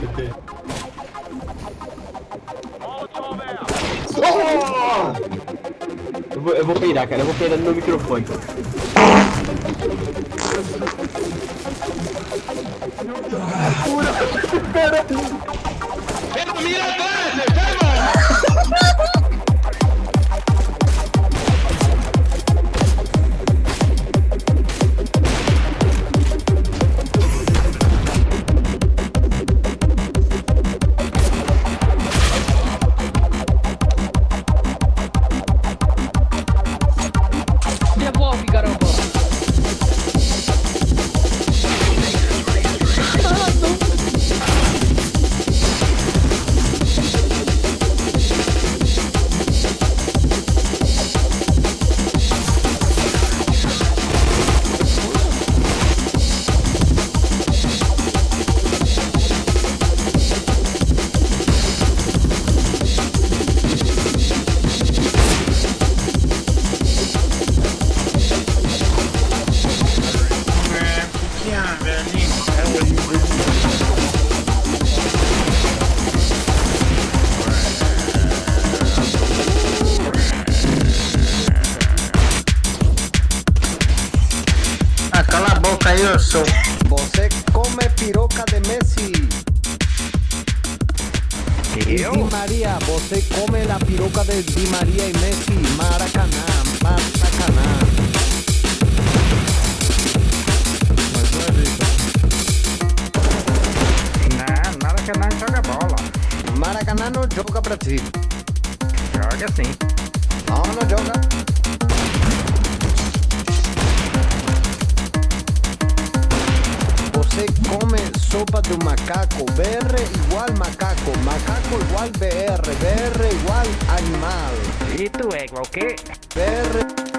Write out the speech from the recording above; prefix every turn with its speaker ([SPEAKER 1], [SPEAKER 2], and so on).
[SPEAKER 1] CT.
[SPEAKER 2] Oh! Eu vou, eu vou peirar, cara. Eu vou peirar no meu microfone.
[SPEAKER 3] ¡Pero mira atrás, enfermo! Sou.
[SPEAKER 4] Você come piroca de Messi. Di María, você come la piroca de Di María y Messi. Maracaná, Maracaná.
[SPEAKER 3] Não, não joga bola.
[SPEAKER 4] Maracaná no joga Brasil.
[SPEAKER 3] Joga sim.
[SPEAKER 4] No, no joga. Sopa de macaco. BR igual macaco. Macaco igual BR. BR igual animal.
[SPEAKER 3] E tu é igual o quê?
[SPEAKER 4] BR